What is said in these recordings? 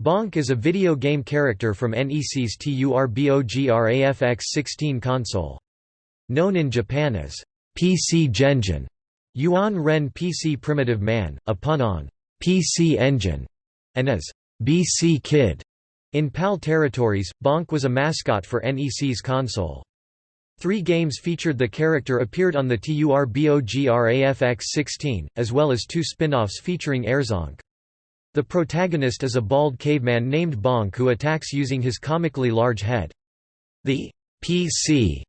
Bonk is a video game character from NEC's TURBOGRAFX-16 console. Known in Japan as PC Genjin, Yuan Ren PC Primitive Man, a pun on PC Engine, and as BC Kid. In PAL territories, Bonk was a mascot for NEC's console. Three games featured the character appeared on the TURBOGRAFX-16, as well as two spin-offs featuring Air Zonk. The protagonist is a bald caveman named Bonk who attacks using his comically large head. The PC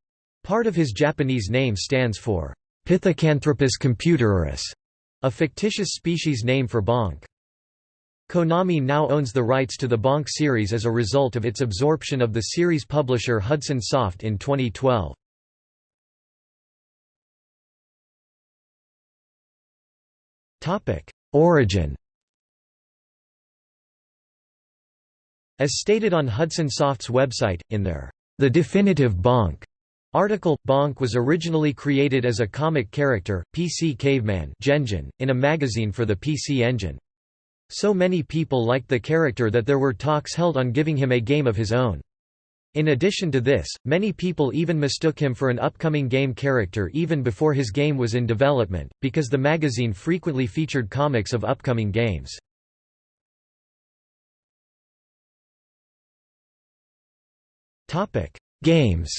part of his Japanese name stands for Pithecanthropus computerus, a fictitious species name for Bonk. Konami now owns the rights to the Bonk series as a result of its absorption of the series publisher Hudson Soft in 2012. Origin As stated on Hudson Soft's website, in their The Definitive Bonk article, Bonk was originally created as a comic character, PC Caveman in a magazine for the PC Engine. So many people liked the character that there were talks held on giving him a game of his own. In addition to this, many people even mistook him for an upcoming game character even before his game was in development, because the magazine frequently featured comics of upcoming games. Topic: Games.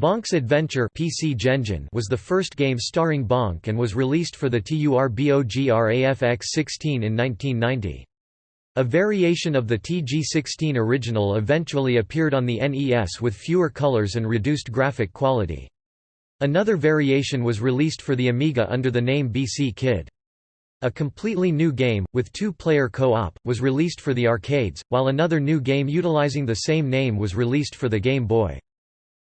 Bonk's Adventure PC Genjin was the first game starring Bonk and was released for the TURBOGRAFX-16 in 1990. A variation of the TG-16 original eventually appeared on the NES with fewer colors and reduced graphic quality. Another variation was released for the Amiga under the name BC Kid. A completely new game, with two-player co-op, was released for the arcades, while another new game utilizing the same name was released for the Game Boy.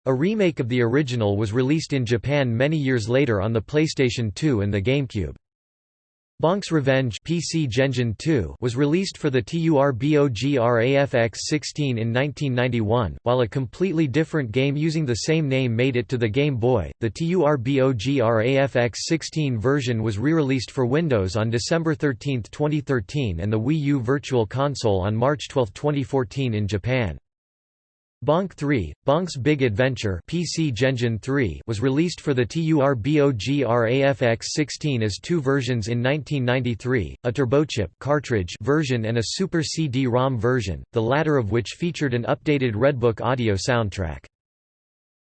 A remake of the original was released in Japan many years later on the PlayStation 2 and the GameCube. Bonk's Revenge PC Genjin 2 was released for the TURBOGRAFX-16 in 1991, while a completely different game using the same name made it to the Game Boy. The TURBOGRAFX-16 version was re-released for Windows on December 13, 2013 and the Wii U Virtual Console on March 12, 2014 in Japan. Bonk 3, Bonk's Big Adventure PC Genjin 3 was released for the TURBOGRAFX-16 as two versions in 1993, a turbochip cartridge version and a Super CD-ROM version, the latter of which featured an updated Redbook audio soundtrack.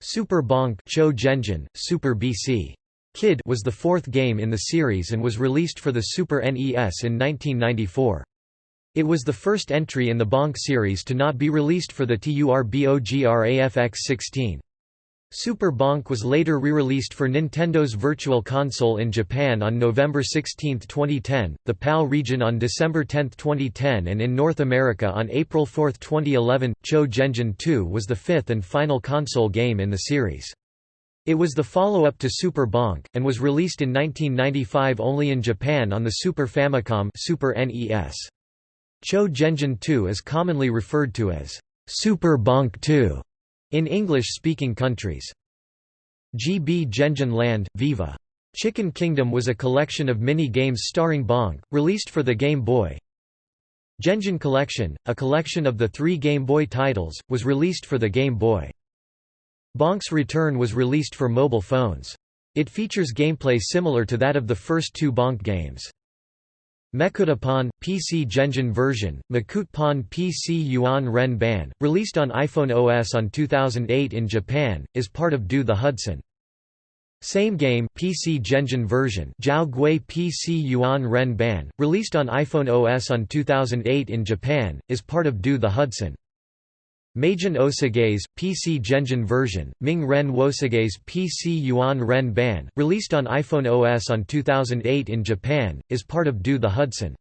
Super Bonk Cho Genjin, Super BC. Kid was the fourth game in the series and was released for the Super NES in 1994. It was the first entry in the Bonk series to not be released for the TURBOGRAFX-16. Super Bonk was later re-released for Nintendo's Virtual Console in Japan on November 16, 2010, the PAL region on December 10, 2010 and in North America on April 4, 2011. Cho Genjin 2 was the fifth and final console game in the series. It was the follow-up to Super Bonk, and was released in 1995 only in Japan on the Super Famicom Super NES. Cho Genjin 2 is commonly referred to as Super Bonk 2 in English-speaking countries. GB Genjin Land, Viva! Chicken Kingdom was a collection of mini-games starring Bonk, released for the Game Boy. Genjin Collection, a collection of the three Game Boy titles, was released for the Game Boy. Bonk's Return was released for mobile phones. It features gameplay similar to that of the first two Bonk games. Mekutapon, PC Genjin version, Makutpon PC Yuan Ren Ban, released on iPhone OS on 2008 in Japan, is part of Do the Hudson. Same game PC Genjin version Jiao Gui PC Yuan Ren Ban, released on iPhone OS on 2008 in Japan, is part of Do the Hudson. Meijin Osagaze, PC Genjin version, Ming Ren Wosagaze PC Yuan Ren Ban, released on iPhone OS on 2008 in Japan, is part of Do the Hudson.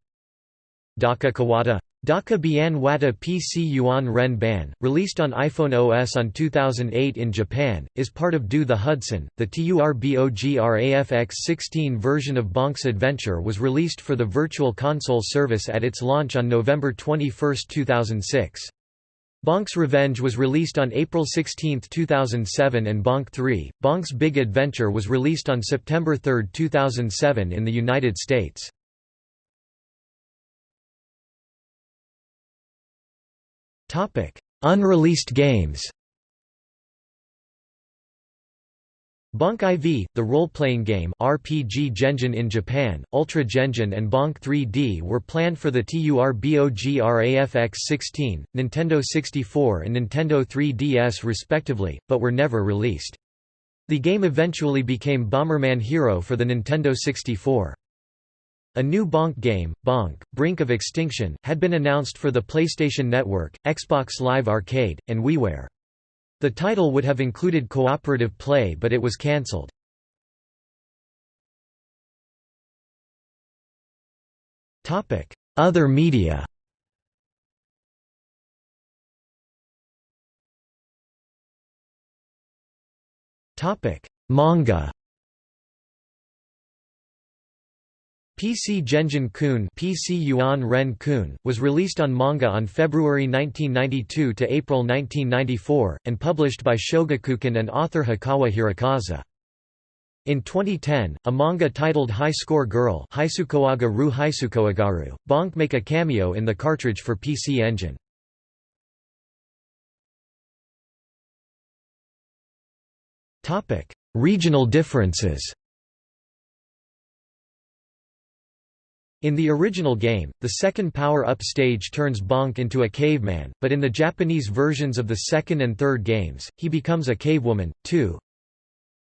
Daka Kawata Daka Bian Wata PC Yuan Ren Ban, released on iPhone OS on 2008 in Japan, is part of Do the Hudson. The TURBOGRAFX 16 version of Bonk's Adventure was released for the Virtual Console service at its launch on November 21, 2006. Bonk's Revenge was released on April 16, 2007 and Bonk 3, Bonk's Big Adventure was released on September 3, 2007 in the United States. Unreleased games Bonk IV, the role-playing game RPG Genjin in Japan, Ultra Genjin and Bonk 3D were planned for the TURBOGRAFX-16, Nintendo 64 and Nintendo 3DS respectively, but were never released. The game eventually became Bomberman Hero for the Nintendo 64. A new Bonk game, Bonk, Brink of Extinction, had been announced for the PlayStation Network, Xbox Live Arcade, and WiiWare. The title would have included cooperative play but it was cancelled. Other media. Manga PC Genjin Kun PC Yuan Ren Kun was released on manga on February 1992 to April 1994, and published by Shogakukan and author Hikawa Hirokazu. In 2010, a manga titled High Score Girl Haisukoaga Ru Haisukoagaru, Bonk make a cameo in the cartridge for PC Engine. Regional differences In the original game, the second power-up stage turns Bonk into a caveman, but in the Japanese versions of the second and third games, he becomes a cavewoman, too.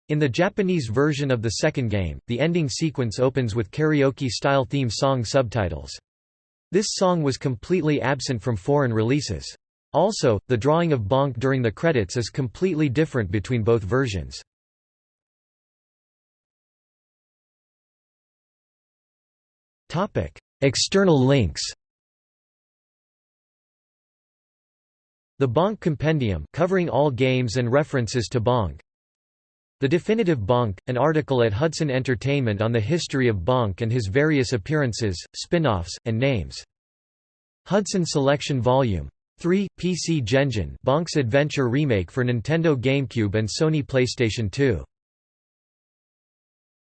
In the Japanese version of the second game, the ending sequence opens with karaoke-style theme song subtitles. This song was completely absent from foreign releases. Also, the drawing of Bonk during the credits is completely different between both versions. Topic: External links. The Bonk Compendium covering all games and references to Bonk. The Definitive Bonk, an article at Hudson Entertainment on the history of Bonk and his various appearances, spin-offs, and names. Hudson Selection Volume 3, PC Genjin Bonk's Adventure Remake for Nintendo GameCube and Sony PlayStation 2.